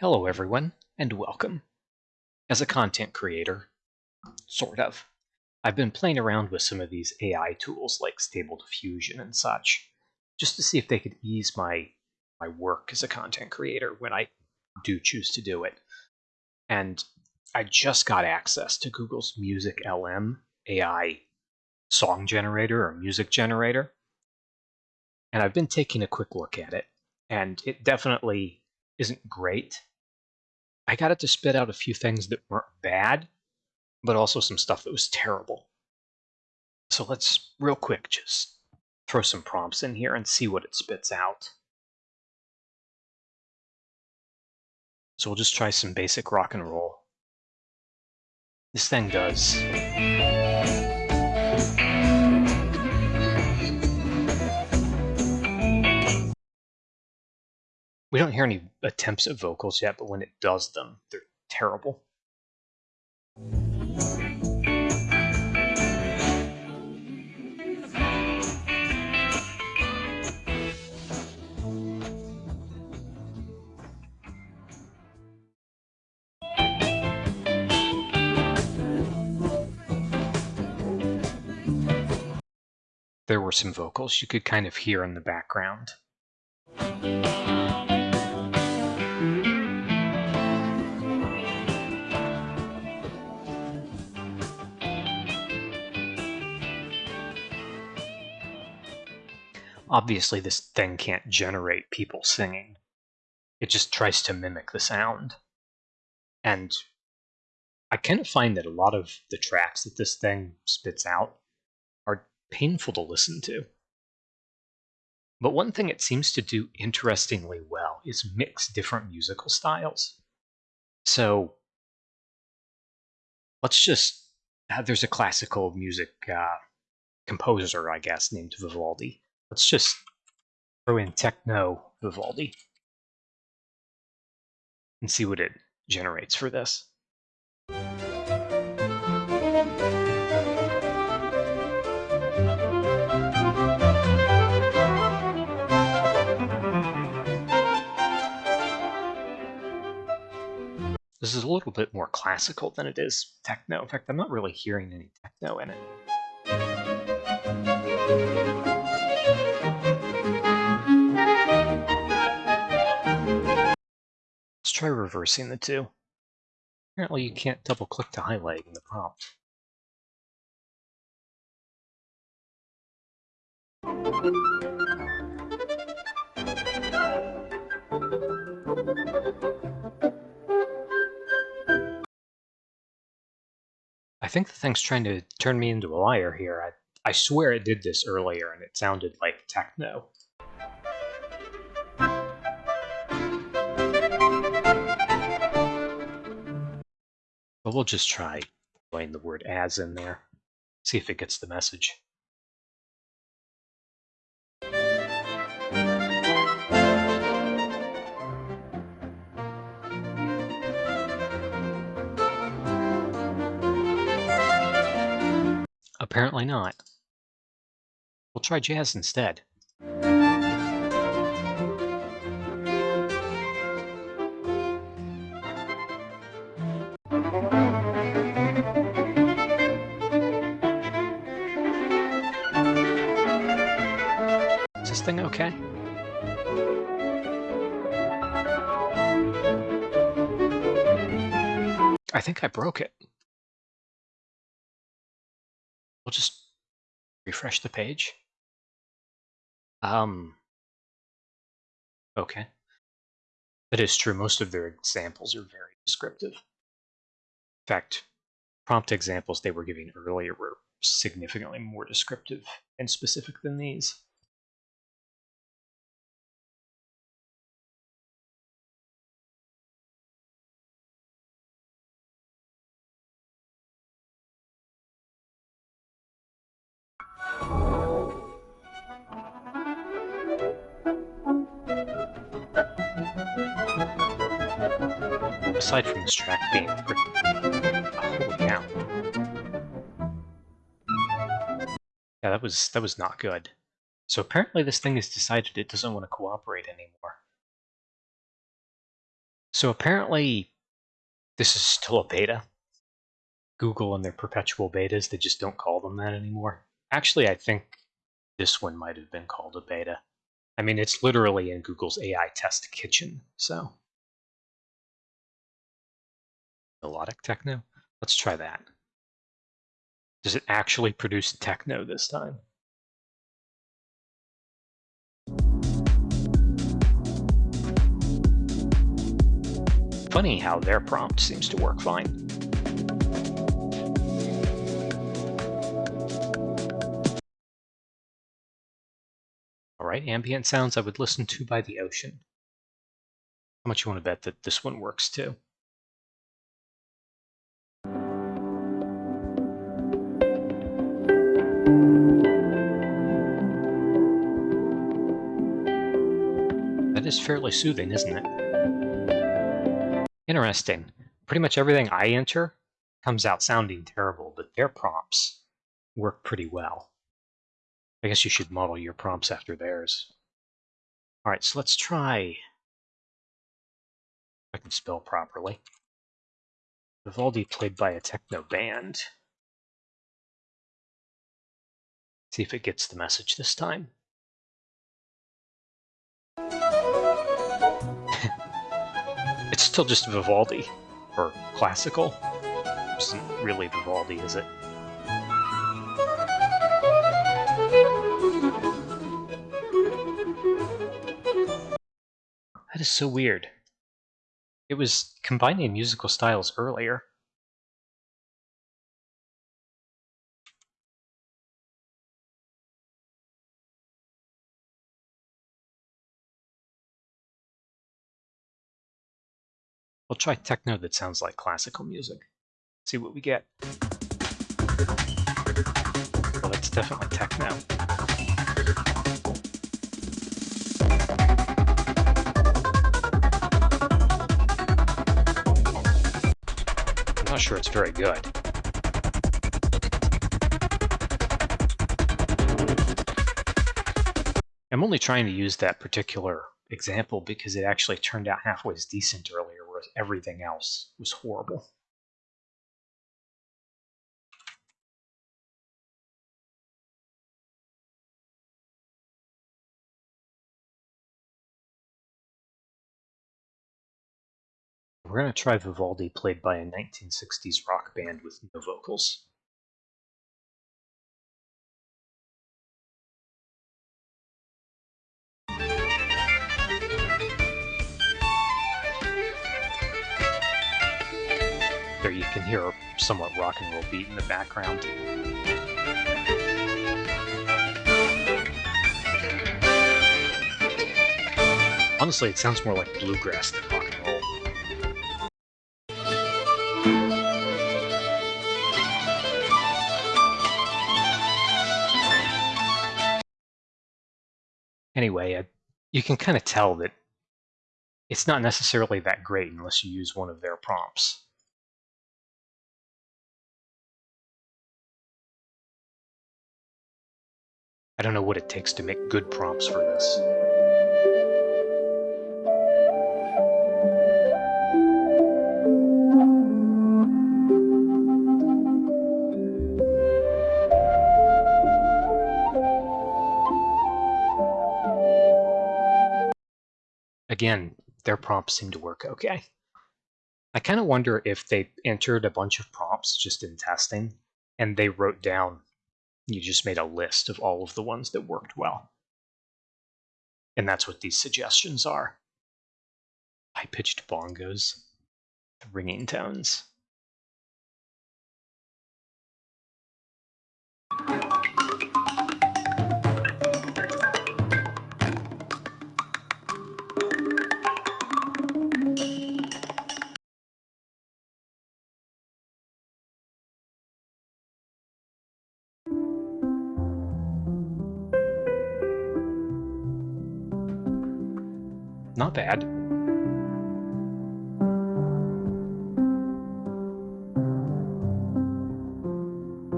Hello everyone, and welcome. As a content creator, sort of, I've been playing around with some of these AI tools like Stable Diffusion and such, just to see if they could ease my, my work as a content creator when I do choose to do it. And I just got access to Google's Music LM AI song generator or music generator. And I've been taking a quick look at it, and it definitely isn't great. I got it to spit out a few things that weren't bad, but also some stuff that was terrible. So let's real quick just throw some prompts in here and see what it spits out. So we'll just try some basic rock and roll. This thing does We don't hear any attempts at vocals yet, but when it does them, they're terrible. There were some vocals you could kind of hear in the background. Obviously, this thing can't generate people singing. It just tries to mimic the sound. And I kind of find that a lot of the tracks that this thing spits out are painful to listen to. But one thing it seems to do interestingly well is mix different musical styles. So let's just, uh, there's a classical music uh, composer, I guess, named Vivaldi. Let's just throw in techno Vivaldi and see what it generates for this. This is a little bit more classical than it is techno. In fact, I'm not really hearing any techno in it. Try reversing the two. Apparently you can't double click to highlight in the prompt. I think the thing's trying to turn me into a liar here. I, I swear it did this earlier and it sounded like techno. But we'll just try putting the word as in there. See if it gets the message. Apparently not. We'll try jazz instead. Okay? I think I broke it. We'll just refresh the page. Um, okay. That is true. Most of their examples are very descriptive. In fact, prompt examples they were giving earlier were significantly more descriptive and specific than these. Aside from this track being pretty... Holy cow. Yeah, that was, that was not good. So apparently this thing has decided it doesn't want to cooperate anymore. So apparently, this is still a beta. Google and their perpetual betas, they just don't call them that anymore. Actually, I think this one might have been called a beta. I mean, it's literally in Google's AI test kitchen, so. Melodic techno? Let's try that. Does it actually produce techno this time? Funny how their prompt seems to work fine. Alright, ambient sounds I would listen to by the ocean. How much you want to bet that this one works too? Is fairly soothing, isn't it? Interesting. Pretty much everything I enter comes out sounding terrible, but their prompts work pretty well. I guess you should model your prompts after theirs. All right, so let's try. I can spell properly. Vivaldi played by a techno band. See if it gets the message this time. It's still just Vivaldi, or classical. Which isn't really Vivaldi, is it? That is so weird. It was combining musical styles earlier. Try techno that sounds like classical music. See what we get. Well, it's definitely techno. I'm not sure it's very good. I'm only trying to use that particular example because it actually turned out halfway as decent earlier, everything else was horrible. We're going to try Vivaldi played by a 1960s rock band with no vocals. Can hear a somewhat rock and roll beat in the background. Honestly, it sounds more like bluegrass than rock and roll. Anyway, uh, you can kind of tell that it's not necessarily that great unless you use one of their prompts. I don't know what it takes to make good prompts for this. Again, their prompts seem to work okay. I kind of wonder if they entered a bunch of prompts just in testing and they wrote down you just made a list of all of the ones that worked well. And that's what these suggestions are. High-pitched bongos, ringing tones. Not bad.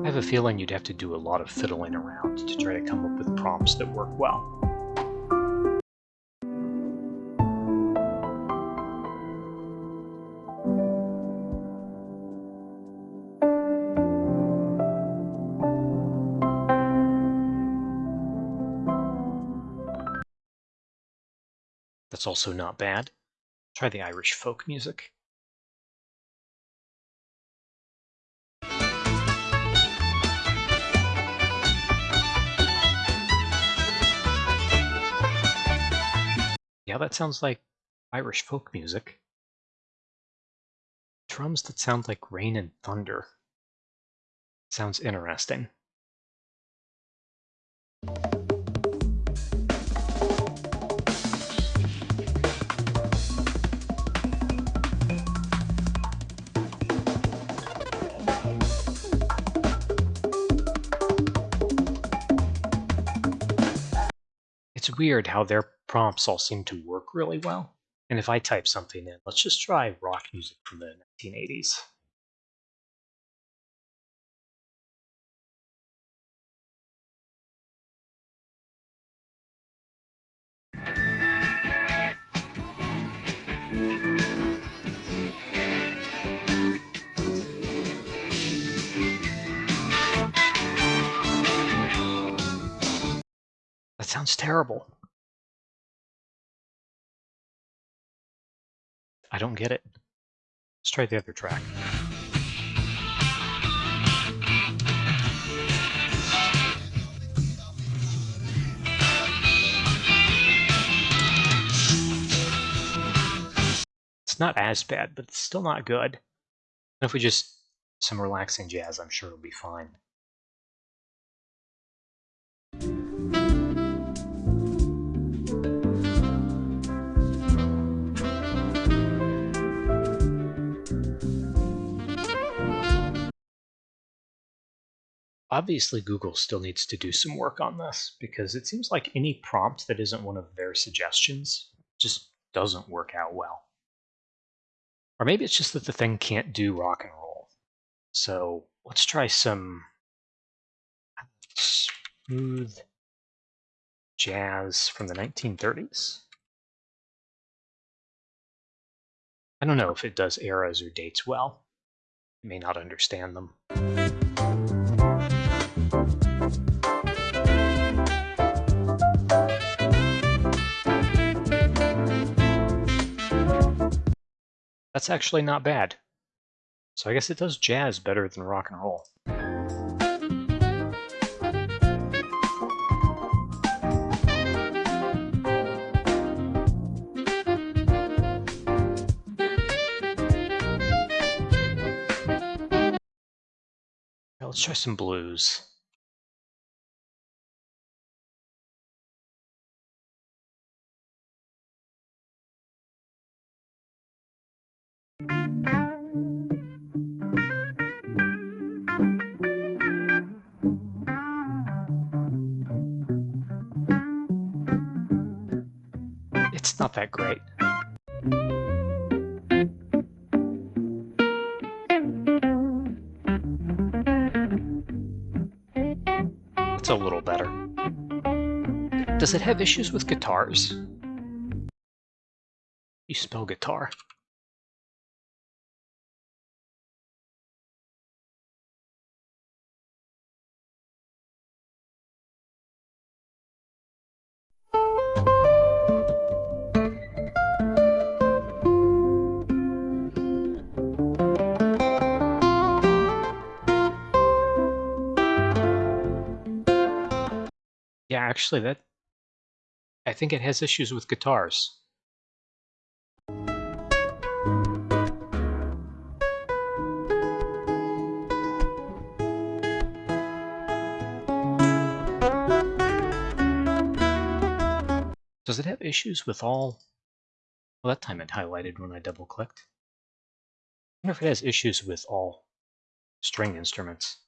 I have a feeling you'd have to do a lot of fiddling around to try to come up with prompts that work well. That's also not bad. Try the Irish folk music. Yeah, that sounds like Irish folk music. Drums that sound like rain and thunder. Sounds interesting. Weird how their prompts all seem to work really well. And if I type something in, let's just try rock music from the 1980s. That sounds terrible. I don't get it. Let's try the other track. It's not as bad, but it's still not good. And if we just some relaxing jazz, I'm sure it'll be fine. Obviously, Google still needs to do some work on this because it seems like any prompt that isn't one of their suggestions just doesn't work out well. Or maybe it's just that the thing can't do rock and roll. So let's try some smooth jazz from the 1930s. I don't know if it does eras or dates well. It may not understand them. That's actually not bad. So I guess it does jazz better than rock and roll. let's try some blues. It's not that great. It's a little better. Does it have issues with guitars? You spell guitar. Actually, that I think it has issues with guitars. Does it have issues with all... Well, that time it highlighted when I double-clicked. I wonder if it has issues with all string instruments.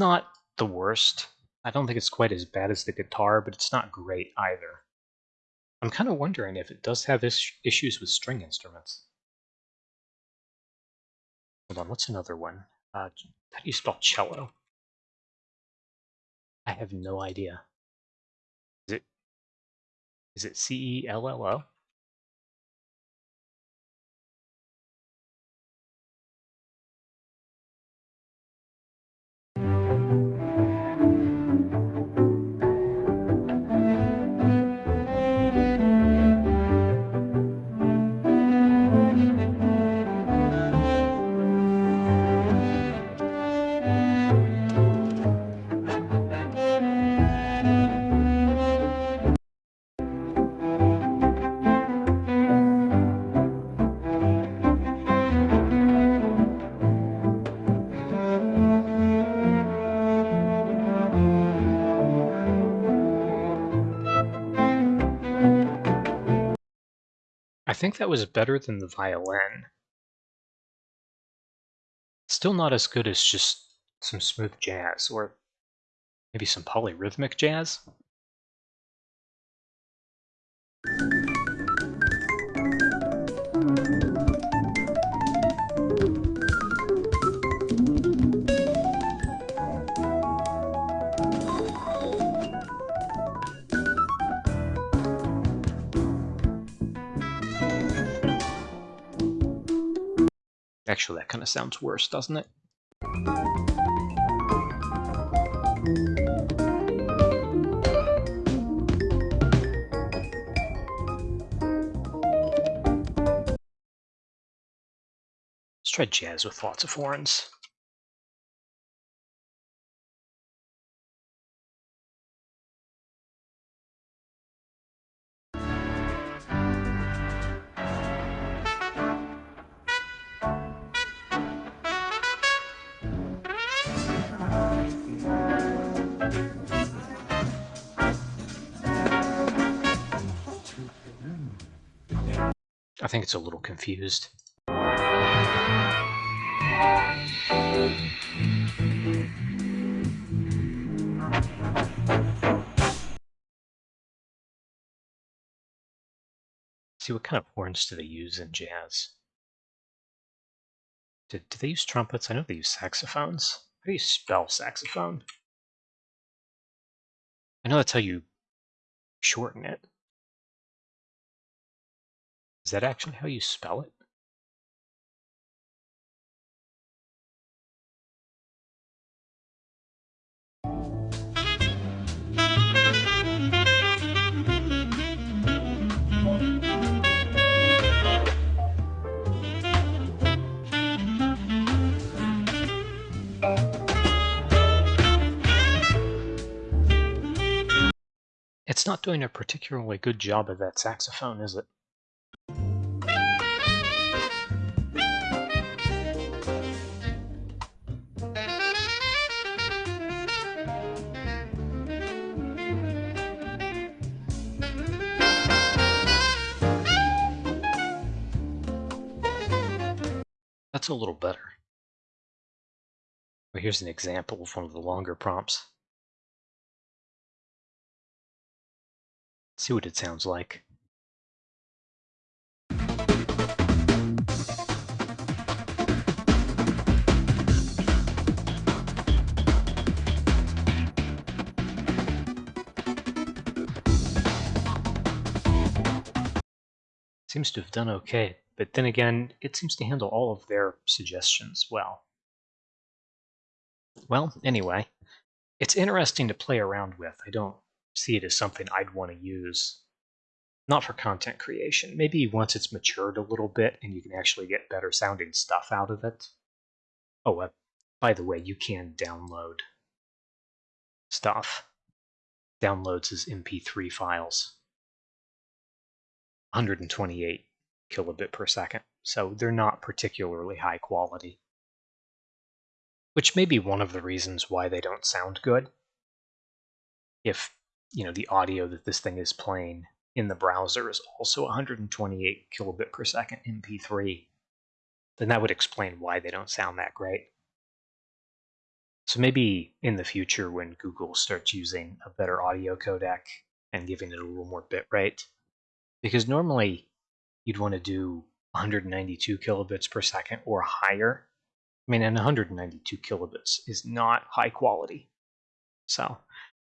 Not the worst. I don't think it's quite as bad as the guitar, but it's not great either. I'm kind of wondering if it does have is issues with string instruments. Hold on, what's another one? Uh, how do you spell cello? I have no idea. Is it is it C E L L O? Think that was better than the violin. Still not as good as just some smooth jazz, or maybe some polyrhythmic jazz. Actually, that kind of sounds worse, doesn't it? Let's try jazz with lots of horns. Think it's a little confused. See, what kind of horns do they use in jazz? Do, do they use trumpets? I know they use saxophones. How do you spell saxophone? I know that's how you shorten it. Is that actually how you spell it? It's not doing a particularly good job of that saxophone, is it? A little better. Well, here's an example of one of the longer prompts. see what it sounds like. Seems to have done okay, but then again, it seems to handle all of their suggestions well. Well, anyway, it's interesting to play around with. I don't see it as something I'd want to use. Not for content creation. Maybe once it's matured a little bit and you can actually get better sounding stuff out of it. Oh, uh, by the way, you can download stuff. Downloads as MP3 files. 128 kilobit per second. So they're not particularly high quality. Which may be one of the reasons why they don't sound good. If you know the audio that this thing is playing in the browser is also 128 kilobit per second MP3, then that would explain why they don't sound that great. So maybe in the future when Google starts using a better audio codec and giving it a little more bitrate, Because normally you'd want to do 192 kilobits per second or higher. I mean, and 192 kilobits is not high quality. So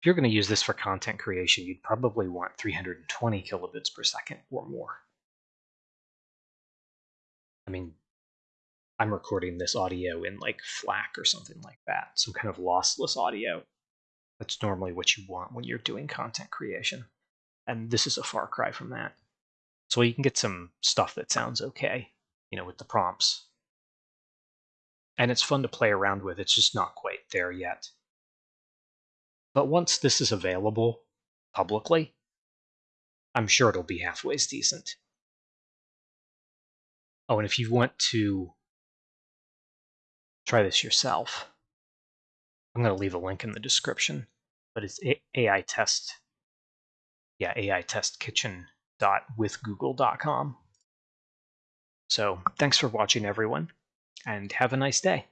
if you're going to use this for content creation, you'd probably want 320 kilobits per second or more. I mean, I'm recording this audio in like FLAC or something like that, some kind of lossless audio. That's normally what you want when you're doing content creation. And this is a far cry from that. So you can get some stuff that sounds okay, you know, with the prompts. And it's fun to play around with, it's just not quite there yet. But once this is available publicly, I'm sure it'll be halfway decent. Oh, and if you want to try this yourself, I'm going to leave a link in the description, but it's AI test. Yeah, AI test kitchen.withgoogle.com. So thanks for watching, everyone, and have a nice day.